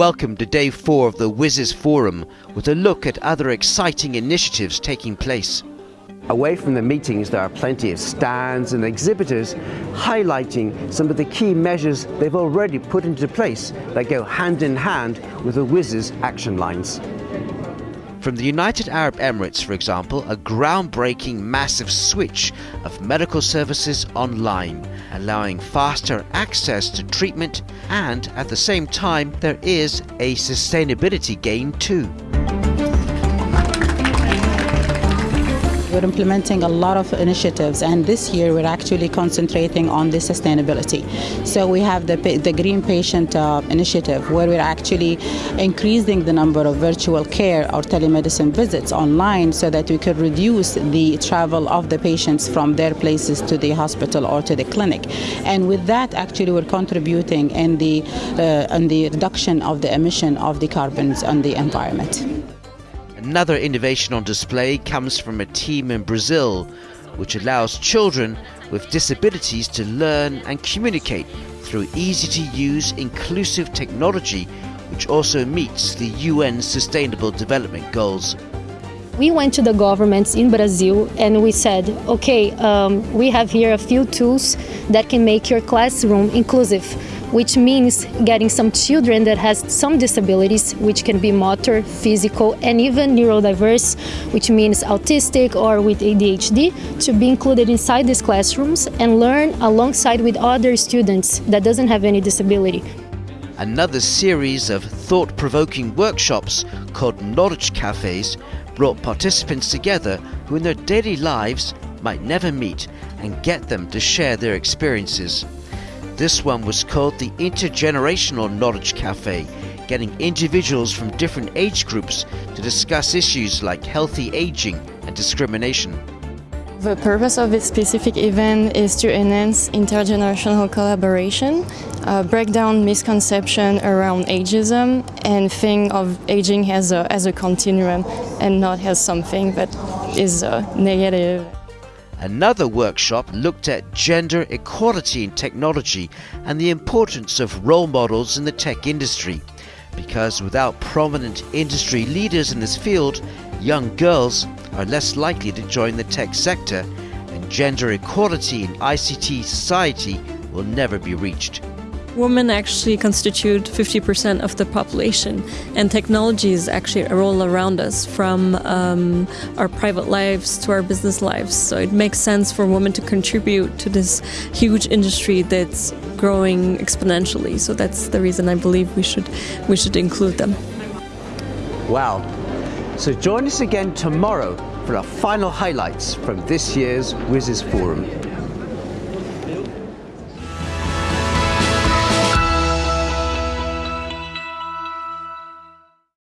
welcome to day four of the WSIS Forum with a look at other exciting initiatives taking place. Away from the meetings, there are plenty of stands and exhibitors highlighting some of the key measures they've already put into place that go hand in hand with the WSIS action lines. From the United Arab Emirates, for example, a groundbreaking massive switch of medical services online, allowing faster access to treatment and at the same time there is a sustainability gain too. We're implementing a lot of initiatives and this year we're actually concentrating on the sustainability. So we have the, the Green Patient uh, Initiative where we're actually increasing the number of virtual care or telemedicine visits online so that we could reduce the travel of the patients from their places to the hospital or to the clinic. And with that actually we're contributing in the, uh, in the reduction of the emission of the carbons on the environment. Another innovation on display comes from a team in Brazil, which allows children with disabilities to learn and communicate through easy to use inclusive technology, which also meets the UN Sustainable Development Goals. We went to the governments in Brazil and we said, okay, um, we have here a few tools that can make your classroom inclusive which means getting some children that has some disabilities, which can be motor, physical, and even neurodiverse, which means autistic or with ADHD, to be included inside these classrooms and learn alongside with other students that doesn't have any disability. Another series of thought-provoking workshops called Knowledge Cafes brought participants together who in their daily lives might never meet and get them to share their experiences. This one was called the Intergenerational Knowledge Cafe, getting individuals from different age groups to discuss issues like healthy aging and discrimination. The purpose of this specific event is to enhance intergenerational collaboration, uh, break down misconception around ageism, and think of aging as a, as a continuum and not as something that is uh, negative. Another workshop looked at gender equality in technology and the importance of role models in the tech industry. Because without prominent industry leaders in this field, young girls are less likely to join the tech sector and gender equality in ICT society will never be reached. Women actually constitute 50% of the population, and technology is actually all around us, from um, our private lives to our business lives. So it makes sense for women to contribute to this huge industry that's growing exponentially. So that's the reason I believe we should we should include them. Wow! So join us again tomorrow for our final highlights from this year's WSIS Forum.